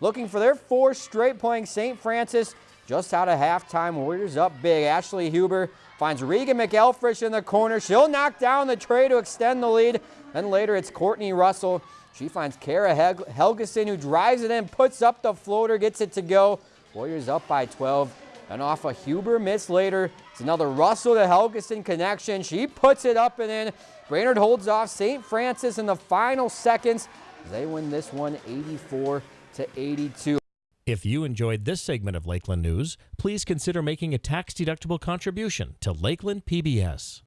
looking for their fourth straight playing St. Francis. Just out of halftime, Warriors up big. Ashley Huber finds Regan McElfresh in the corner. She'll knock down the tray to extend the lead. Then later it's Courtney Russell. She finds Kara Helgeson who drives it in, puts up the floater, gets it to go. Warriors up by 12. And off a Huber miss later, it's another Russell to Helgeson connection. She puts it up and in. Brainerd holds off St. Francis in the final seconds. They win this one 84 to 82. If you enjoyed this segment of Lakeland News, please consider making a tax-deductible contribution to Lakeland PBS.